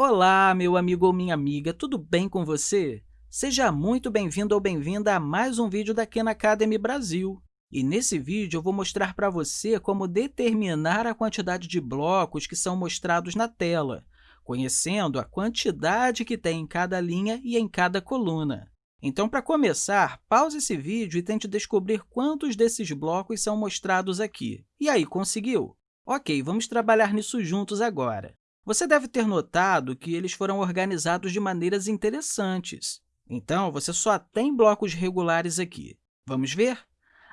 Olá, meu amigo ou minha amiga, tudo bem com você? Seja muito bem-vindo ou bem-vinda a mais um vídeo da Khan Academy Brasil. E nesse vídeo, eu vou mostrar para você como determinar a quantidade de blocos que são mostrados na tela, conhecendo a quantidade que tem em cada linha e em cada coluna. Então, para começar, pause esse vídeo e tente descobrir quantos desses blocos são mostrados aqui. E aí, conseguiu? Ok, vamos trabalhar nisso juntos agora. Você deve ter notado que eles foram organizados de maneiras interessantes. Então, você só tem blocos regulares aqui. Vamos ver?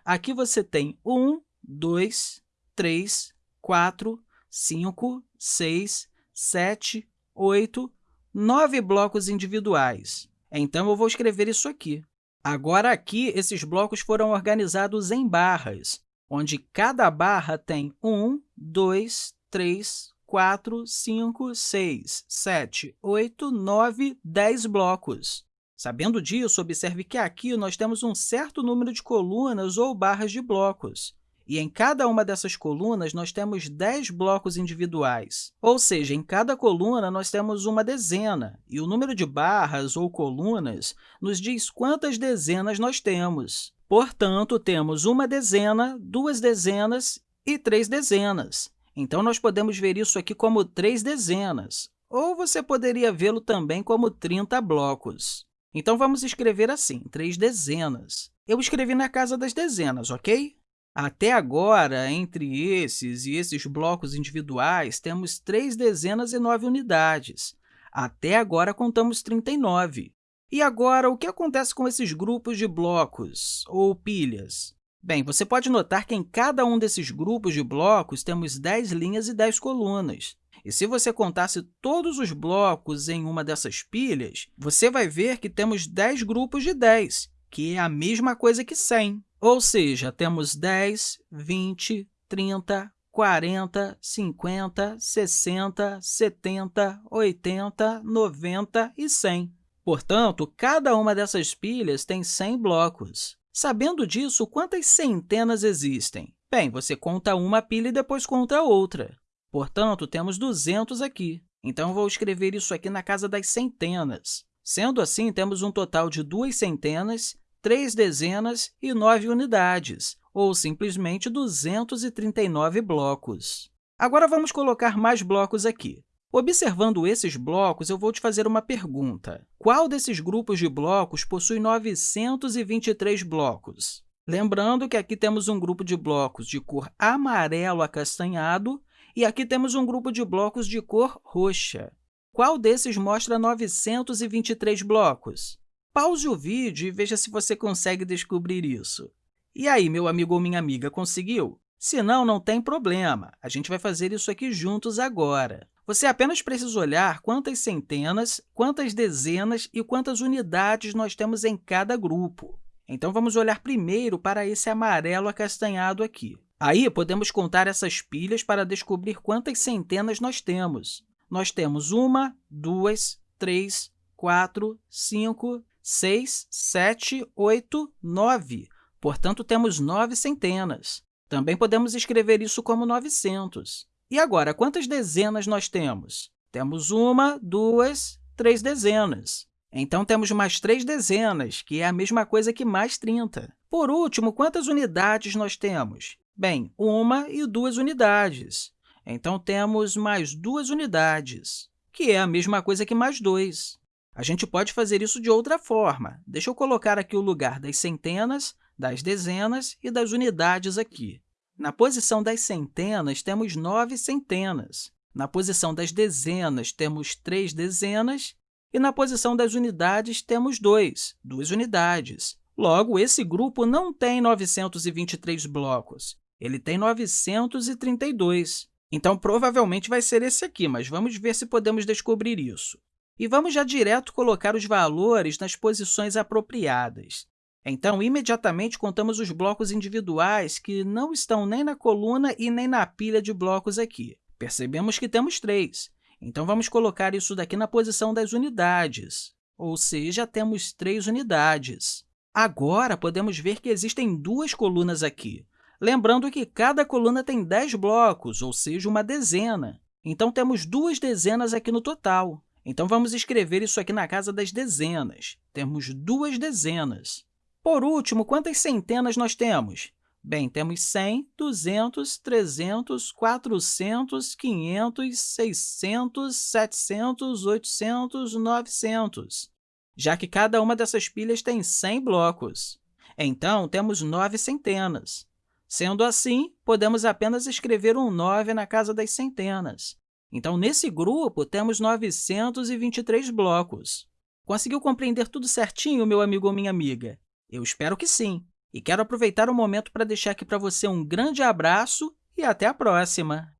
Aqui você tem 1, 2, 3, 4, 5, 6, 7, 8, 9 blocos individuais. Então, eu vou escrever isso aqui. Agora, aqui, esses blocos foram organizados em barras, onde cada barra tem 1, 2, 3, 4, 5, 6, 7, 8, 9, 10 blocos. Sabendo disso, observe que aqui nós temos um certo número de colunas ou barras de blocos. E em cada uma dessas colunas, nós temos 10 blocos individuais. Ou seja, em cada coluna, nós temos uma dezena, e o número de barras ou colunas nos diz quantas dezenas nós temos. Portanto, temos uma dezena, duas dezenas e três dezenas. Então, nós podemos ver isso aqui como três dezenas, ou você poderia vê-lo também como 30 blocos. Então, vamos escrever assim, três dezenas. Eu escrevi na casa das dezenas, ok? Até agora, entre esses e esses blocos individuais, temos três dezenas e nove unidades. Até agora, contamos 39. E agora, o que acontece com esses grupos de blocos, ou pilhas? Bem, você pode notar que em cada um desses grupos de blocos temos 10 linhas e 10 colunas. E se você contasse todos os blocos em uma dessas pilhas, você vai ver que temos 10 grupos de 10, que é a mesma coisa que 100. Ou seja, temos 10, 20, 30, 40, 50, 60, 70, 80, 90 e 100. Portanto, cada uma dessas pilhas tem 100 blocos. Sabendo disso, quantas centenas existem? Bem, você conta uma pilha e depois conta outra. Portanto, temos 200 aqui. Então, vou escrever isso aqui na casa das centenas. Sendo assim, temos um total de duas centenas, três dezenas e nove unidades, ou simplesmente 239 blocos. Agora, vamos colocar mais blocos aqui. Observando esses blocos, eu vou te fazer uma pergunta. Qual desses grupos de blocos possui 923 blocos? Lembrando que aqui temos um grupo de blocos de cor amarelo acastanhado e aqui temos um grupo de blocos de cor roxa. Qual desses mostra 923 blocos? Pause o vídeo e veja se você consegue descobrir isso. E aí, meu amigo ou minha amiga, conseguiu? Se não, não tem problema. A gente vai fazer isso aqui juntos agora. Você apenas precisa olhar quantas centenas, quantas dezenas e quantas unidades nós temos em cada grupo. Então, vamos olhar primeiro para esse amarelo acastanhado aqui. Aí, podemos contar essas pilhas para descobrir quantas centenas nós temos. Nós temos uma, duas, três, quatro, cinco, seis, sete, oito, nove. Portanto, temos nove centenas. Também podemos escrever isso como 900. E agora, quantas dezenas nós temos? Temos uma, duas, três dezenas. Então, temos mais três dezenas, que é a mesma coisa que mais 30. Por último, quantas unidades nós temos? Bem, uma e duas unidades. Então, temos mais duas unidades, que é a mesma coisa que mais dois. A gente pode fazer isso de outra forma. Deixa eu colocar aqui o lugar das centenas, das dezenas e das unidades aqui. Na posição das centenas, temos nove centenas. Na posição das dezenas, temos três dezenas. E na posição das unidades, temos dois, duas unidades. Logo, esse grupo não tem 923 blocos, ele tem 932. Então, provavelmente vai ser esse aqui, mas vamos ver se podemos descobrir isso. E vamos já direto colocar os valores nas posições apropriadas. Então, imediatamente contamos os blocos individuais que não estão nem na coluna e nem na pilha de blocos aqui. Percebemos que temos três. Então, vamos colocar isso daqui na posição das unidades, ou seja, temos três unidades. Agora, podemos ver que existem duas colunas aqui. Lembrando que cada coluna tem 10 blocos, ou seja, uma dezena. Então, temos duas dezenas aqui no total. Então, vamos escrever isso aqui na casa das dezenas. Temos duas dezenas. Por último, quantas centenas nós temos? Bem, temos 100, 200, 300, 400, 500, 600, 700, 800, 900, já que cada uma dessas pilhas tem 100 blocos. Então, temos nove centenas. Sendo assim, podemos apenas escrever um 9 na casa das centenas. Então, nesse grupo, temos 923 blocos. Conseguiu compreender tudo certinho, meu amigo ou minha amiga? Eu espero que sim. E quero aproveitar o momento para deixar aqui para você um grande abraço e até a próxima!